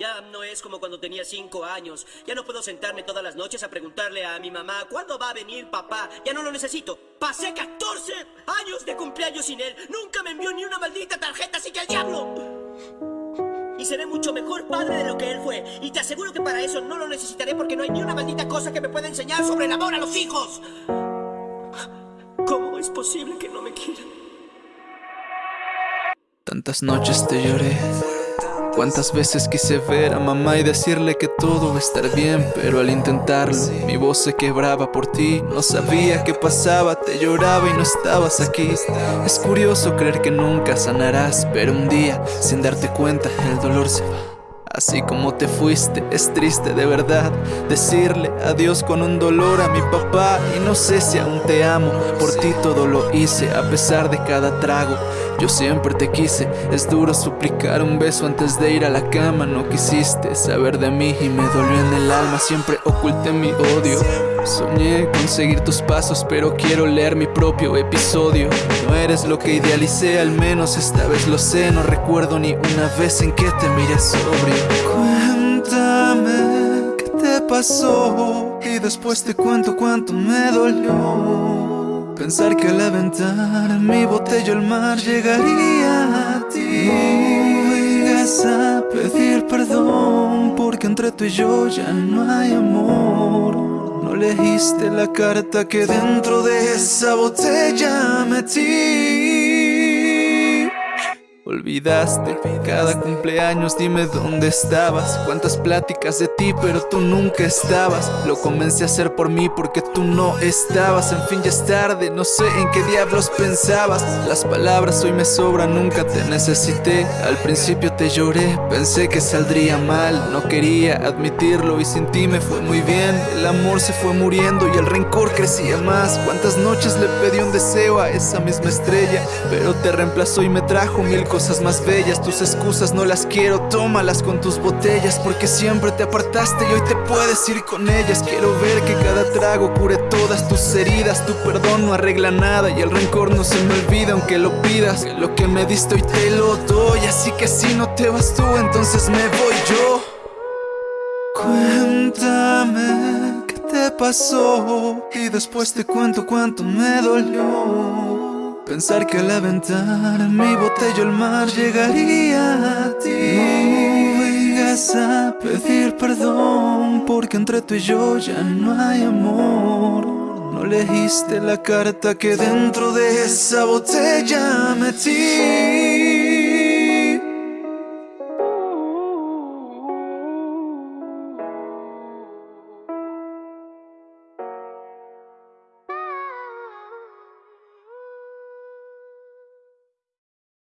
Ya no es como cuando tenía cinco años. Ya no puedo sentarme todas las noches a preguntarle a mi mamá ¿Cuándo va a venir papá? Ya no lo necesito. Pasé 14 años de cumpleaños sin él. Nunca me envió ni una maldita tarjeta, así que al diablo. Y seré mucho mejor padre de lo que él fue. Y te aseguro que para eso no lo necesitaré porque no hay ni una maldita cosa que me pueda enseñar sobre el amor a los hijos. ¿Cómo es posible que no me quieran? Tantas noches te lloré Cuántas veces quise ver a mamá y decirle que todo va a estar bien Pero al intentarlo, mi voz se quebraba por ti. No sabía qué pasaba, te lloraba y no estabas aquí. Es curioso creer que nunca sanarás Pero un día, sin darte cuenta, el dolor se va Así como te fuiste, es triste de verdad Decirle adiós con un dolor a mi papá. Y no sé si aún te amo, por ti todo lo hice A pesar de cada trago, yo siempre te quise Es duro suplicar un beso antes de ir a la cama. No quisiste saber de mí y me dolió en el alma Siempre oculté mi odio. Soñé conseguir tus pasos, pero quiero leer mi propio episodio. No eres lo que idealicé, al menos esta vez lo sé. No recuerdo ni una vez en que te miré sobrio Cuéntame qué te pasó Y después te cuento cuánto me dolió. Pensar que al aventar mi botella al mar llegaría a ti. No vengas a pedir perdón Porque entre tú y yo ya no hay amor. No leíste la carta que dentro de esa botella metí Olvidaste cada cumpleaños, dime dónde estabas. Cuántas pláticas de ti, pero tú nunca estabas. Lo comencé a hacer por mí porque tú no estabas. En fin, ya es tarde, no sé en qué diablos pensabas. Las palabras hoy me sobran, nunca te necesité. Al principio te lloré, pensé que saldría mal. No quería admitirlo y sin ti me fue muy bien. El amor se fue muriendo y el rencor crecía más. Cuántas noches le pedí un deseo a esa misma estrella Pero te reemplazó y me trajo mil cosas cosas más bellas Tus excusas no las quiero, tómalas con tus botellas Porque siempre te apartaste y hoy te puedes ir con ellas. Quiero ver que cada trago cure todas tus heridas Tu perdón no arregla nada y el rencor no se me olvida Aunque lo pidas, lo que me diste hoy te lo doy Así que si no te vas tú, entonces me voy yo. Cuéntame qué te pasó Y después te cuento cuánto me dolió Pensar que al aventar mi botella al mar llegaría a ti. No vengas a pedir perdón Porque entre tú y yo ya no hay amor. No leíste la carta que dentro de esa botella metí